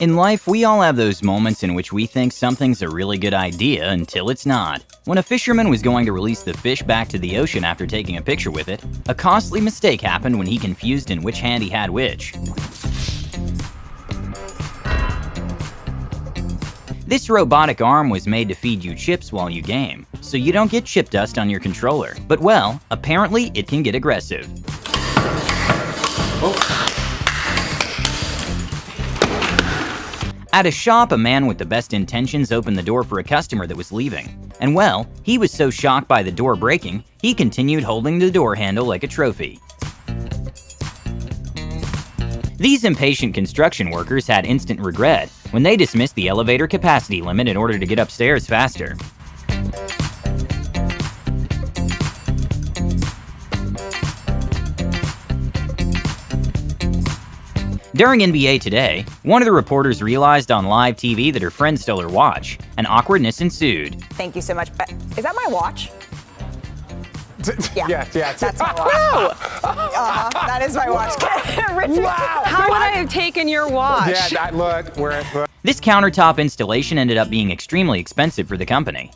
In life, we all have those moments in which we think something's a really good idea until it's not. When a fisherman was going to release the fish back to the ocean after taking a picture with it, a costly mistake happened when he confused in which hand he had which. This robotic arm was made to feed you chips while you game, so you don't get chip dust on your controller. But well, apparently it can get aggressive. Oh. At a shop, a man with the best intentions opened the door for a customer that was leaving. And well, he was so shocked by the door breaking, he continued holding the door handle like a trophy. These impatient construction workers had instant regret when they dismissed the elevator capacity limit in order to get upstairs faster. During NBA Today, one of the reporters realized on live TV that her friend stole her watch, and awkwardness ensued. Thank you so much. But is that my watch? Yeah, yeah, yeah that's my watch. uh-huh, that is my watch. Richard, wow. How would I have taken your watch? Yeah, that look, where look. This countertop installation ended up being extremely expensive for the company.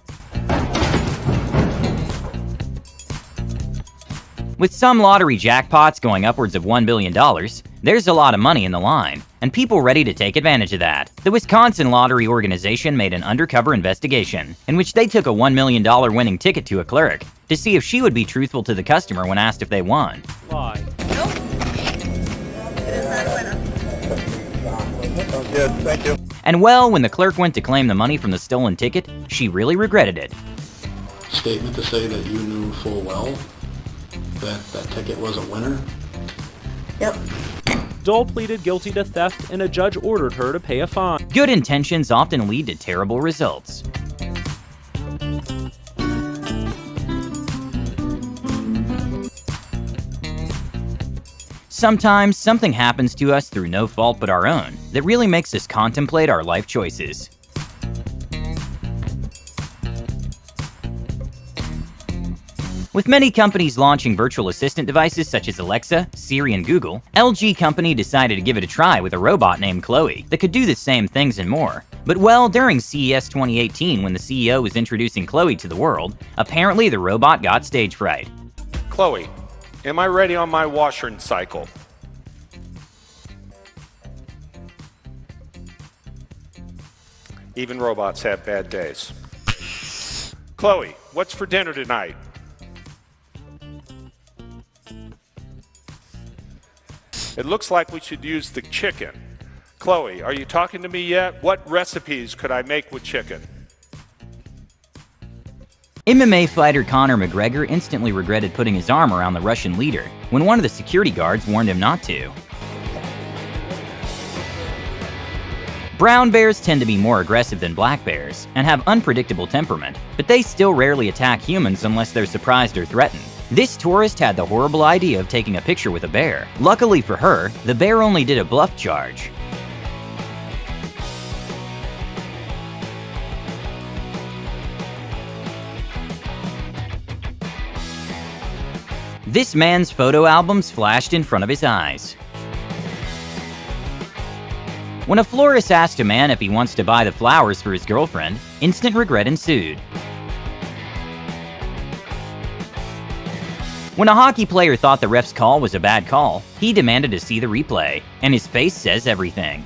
With some lottery jackpots going upwards of $1 billion, there's a lot of money in the line, and people ready to take advantage of that. The Wisconsin Lottery Organization made an undercover investigation, in which they took a $1 million winning ticket to a clerk to see if she would be truthful to the customer when asked if they won. Why? Nope. It is not a winner. Sounds good, thank you. And well, when the clerk went to claim the money from the stolen ticket, she really regretted it. Statement to say that you knew full well that that ticket was a winner? Yep. Dole pleaded guilty to theft and a judge ordered her to pay a fine. Good intentions often lead to terrible results. Sometimes something happens to us through no fault but our own that really makes us contemplate our life choices. With many companies launching virtual assistant devices such as Alexa, Siri, and Google, LG Company decided to give it a try with a robot named CLOi that could do the same things and more. But well, during CES 2018 when the CEO was introducing CLOi to the world, apparently the robot got stage fright. CLOi, am I ready on my washing cycle? Even robots have bad days. CLOi, what's for dinner tonight? It looks like we should use the chicken. CLOi, are you talking to me yet? What recipes could I make with chicken? MMA fighter Conor McGregor instantly regretted putting his arm around the Russian leader when one of the security guards warned him not to. Brown bears tend to be more aggressive than black bears and have unpredictable temperament, but they still rarely attack humans unless they're surprised or threatened. This tourist had the horrible idea of taking a picture with a bear. Luckily for her, the bear only did a bluff charge. This man's photo albums flashed in front of his eyes. When a florist asked a man if he wants to buy the flowers for his girlfriend, instant regret ensued. When a hockey player thought the ref's call was a bad call, he demanded to see the replay, and his face says everything.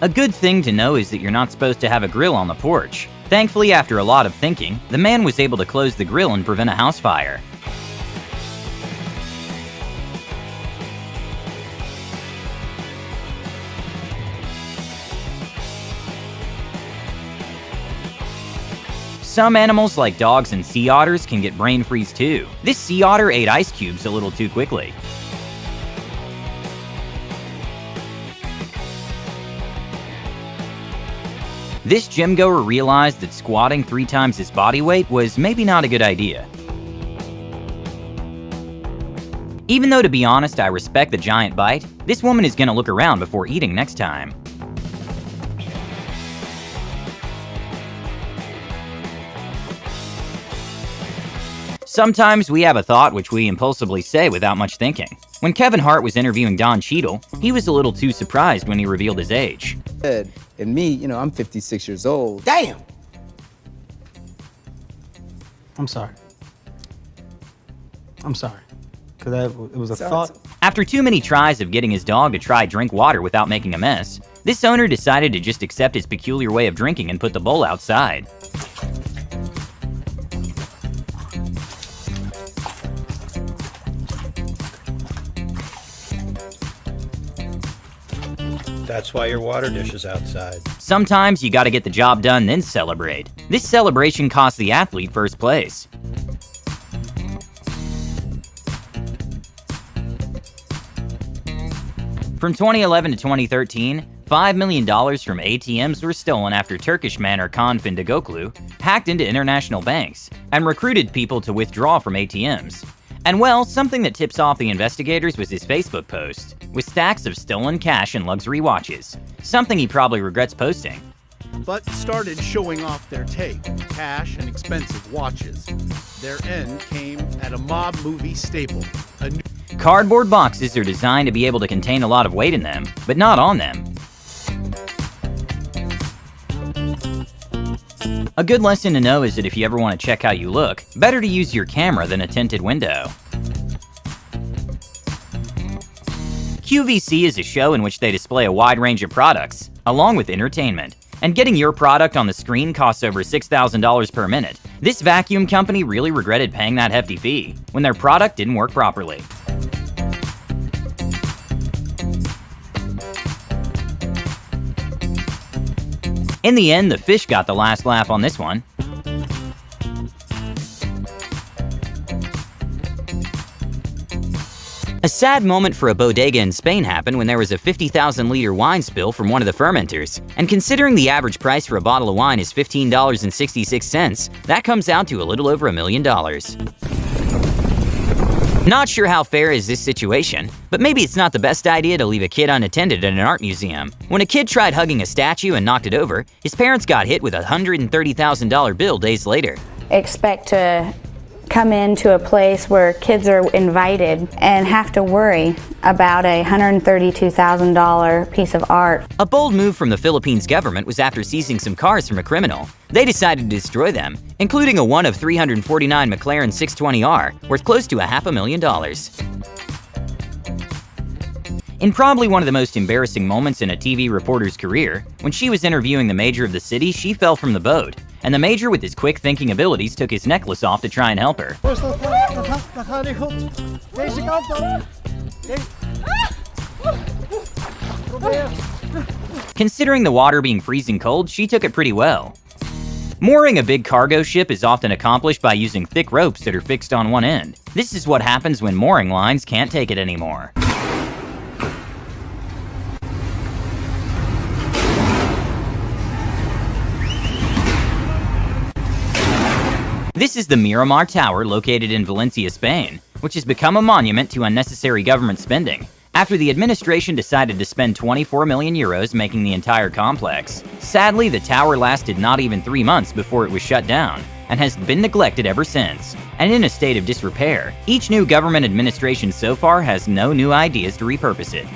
A good thing to know is that you're not supposed to have a grill on the porch. Thankfully, after a lot of thinking, the man was able to close the grill and prevent a house fire. Some animals like dogs and sea otters can get brain freeze too. This sea otter ate ice cubes a little too quickly. This gym goer realized that squatting three times his body weight was maybe not a good idea. Even though to be honest I respect the giant bite, this woman is gonna look around before eating next time. Sometimes we have a thought which we impulsively say without much thinking. When Kevin Hart was interviewing Don Cheadle, he was a little too surprised when he revealed his age. And me, you know, I'm 56 years old. Damn! I'm sorry. I'm sorry. Because it was a Sorry, thought. After too many tries of getting his dog to try drink water without making a mess, this owner decided to just accept his peculiar way of drinking and put the bowl outside. That's why your water dish is outside. Sometimes you gotta get the job done then celebrate. This celebration cost the athlete first place. From 2011 to 2013, $5 million from ATMs were stolen after Turkish man Ercan Findikoglu hacked into international banks and recruited people to withdraw from ATMs. And well, something that tips off the investigators was his Facebook post, with stacks of stolen cash and luxury watches, something he probably regrets posting. But started showing off their take, cash and expensive watches. Their end came at a mob movie staple, a new Cardboard boxes are designed to be able to contain a lot of weight in them, but not on them. A good lesson to know is that if you ever want to check how you look, better to use your camera than a tinted window. QVC is a show in which they display a wide range of products, along with entertainment. And getting your product on the screen costs over $6,000 per minute. This vacuum company really regretted paying that hefty fee when their product didn't work properly. In the end, the fish got the last laugh on this one. A sad moment for a bodega in Spain happened when there was a 50,000 liter wine spill from one of the fermenters. And considering the average price for a bottle of wine is $15.66, that comes out to a little over a million dollars. Not sure how fair is this situation, but maybe it's not the best idea to leave a kid unattended at an art museum. When a kid tried hugging a statue and knocked it over, his parents got hit with a $130,000 bill days later. Expect to come into a place where kids are invited and have to worry about a $132,000 piece of art. A bold move from the Philippines government was after seizing some cars from a criminal. They decided to destroy them, including a one of 349 McLaren 620R worth close to a half a million dollars. In probably one of the most embarrassing moments in a TV reporter's career, when she was interviewing the mayor of the city, she fell from the boat, and the major with his quick thinking abilities took his necklace off to try and help her. Considering the water being freezing cold, she took it pretty well. Mooring a big cargo ship is often accomplished by using thick ropes that are fixed on one end. This is what happens when mooring lines can't take it anymore. This is the Miramar Tower located in Valencia, Spain, which has become a monument to unnecessary government spending after the administration decided to spend 24 million euros making the entire complex. Sadly, the tower lasted not even three months before it was shut down and has been neglected ever since, and in a state of disrepair. Each new government administration so far has no new ideas to repurpose it.